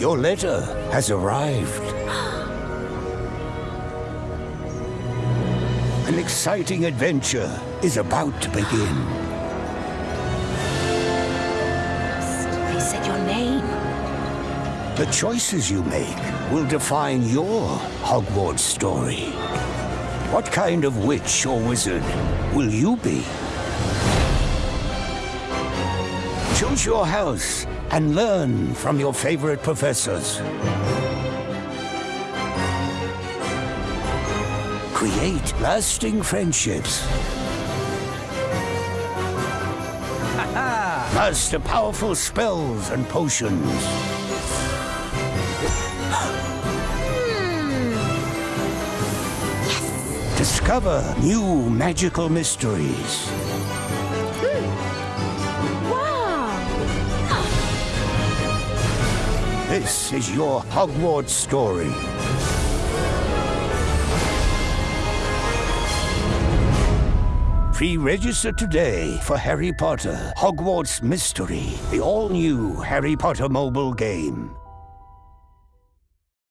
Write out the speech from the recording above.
Your letter has arrived. An exciting adventure is about to begin. They said your name. The choices you make will define your Hogwarts story. What kind of witch or wizard will you be? Choose your house and learn from your favorite professors. Create lasting friendships. Master powerful spells and potions. Hmm. Discover new magical mysteries. This is your Hogwarts story. Pre-register today for Harry Potter Hogwarts Mystery, the all-new Harry Potter mobile game.